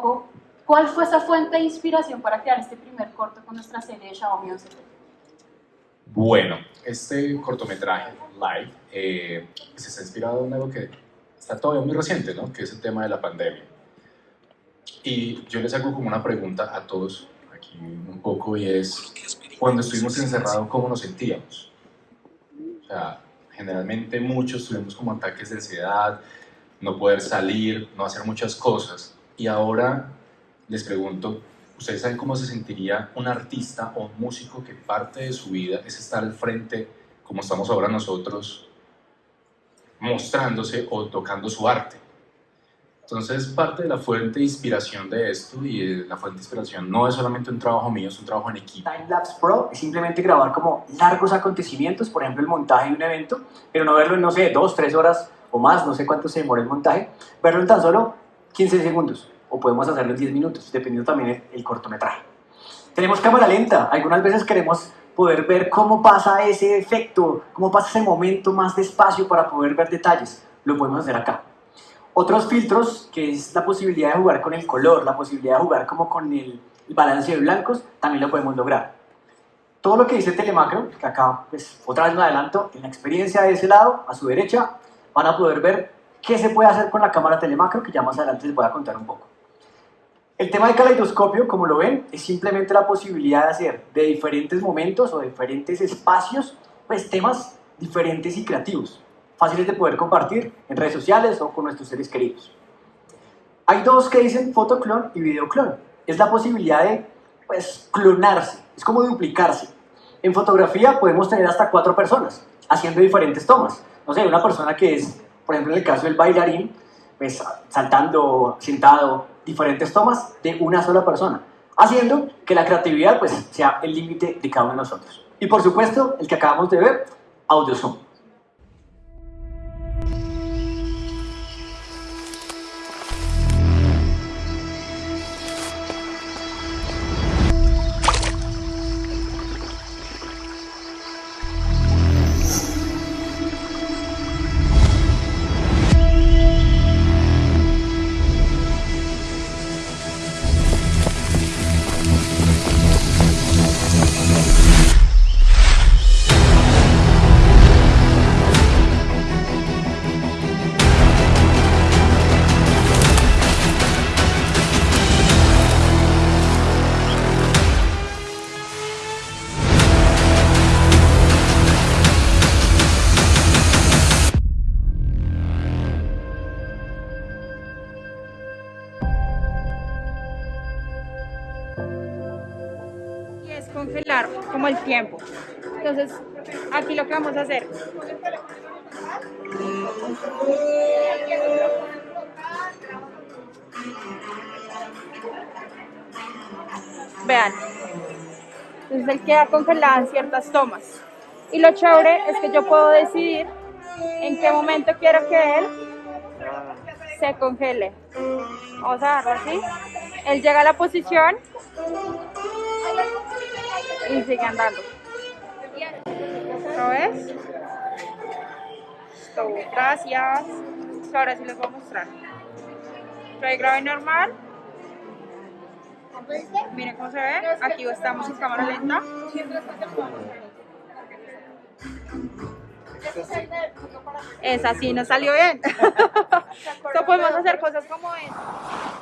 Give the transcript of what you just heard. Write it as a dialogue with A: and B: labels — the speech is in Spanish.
A: poco, ¿cuál fue esa fuente de inspiración para crear este primer corto con nuestra serie de Xiaomi 11
B: Bueno, este cortometraje live eh, se está inspirado en algo que está todavía muy reciente, ¿no? que es el tema de la pandemia. Y yo les hago como una pregunta a todos aquí un poco y es, cuando estuvimos encerrados, ¿cómo nos sentíamos? O sea, generalmente muchos tuvimos como ataques de ansiedad, no poder salir, no hacer muchas cosas. Y ahora les pregunto, ¿ustedes saben cómo se sentiría un artista o un músico que parte de su vida es estar al frente, como estamos ahora nosotros, mostrándose o tocando su arte? Entonces, parte de la fuente de inspiración de esto y la fuente de inspiración no es solamente un trabajo mío, es un trabajo en equipo.
C: Timelapse Pro es simplemente grabar como largos acontecimientos, por ejemplo, el montaje de un evento, pero no verlo en, no sé, dos, tres horas o más, no sé cuánto se demora el montaje, verlo en tan solo 15 segundos o podemos hacerlo en 10 minutos, dependiendo también el, cortometraje. Tenemos cámara lenta, algunas veces queremos poder ver cómo pasa ese efecto, cómo pasa ese momento más despacio para poder ver detalles, lo podemos hacer acá. Otros filtros, que es la posibilidad de jugar con el color, la posibilidad de jugar como con el, balance de blancos, también lo podemos lograr. Todo lo que dice Telemacro, que acá pues otra vez me adelanto, en la experiencia de ese lado, a su derecha, van a poder ver qué se puede hacer con la cámara Telemacro, que ya más adelante les voy a contar un poco. El tema de caleidoscopio, como lo ven, es simplemente la posibilidad de hacer de diferentes momentos o diferentes espacios, pues temas diferentes y creativos fáciles de poder compartir en redes sociales o con nuestros seres queridos. Hay dos que dicen fotoclon y videoclon. Es la posibilidad de pues, clonarse, es como duplicarse. En fotografía podemos tener hasta cuatro personas haciendo diferentes tomas. No sé, una persona que es, por ejemplo, en el caso del bailarín, pues saltando, sentado, diferentes tomas de una sola persona, haciendo que la creatividad pues sea el límite de cada uno de nosotros. Y por supuesto, el que acabamos de ver, audio zoom.
D: Congelar como el tiempo. Entonces, aquí lo que vamos a hacer. Vean. Entonces él queda congelado en ciertas tomas. Y lo chévere es que yo puedo decidir en qué momento quiero que él se congele. Vamos a darlo así. Él llega a la posición y sigue andando. ¿Lo ves? gracias. Ahora sí les voy a mostrar. Trae grave normal. Miren cómo se ve. Aquí estamos en cámara lenta. Es así, nos salió bien. Entonces podemos hacer cosas como esta.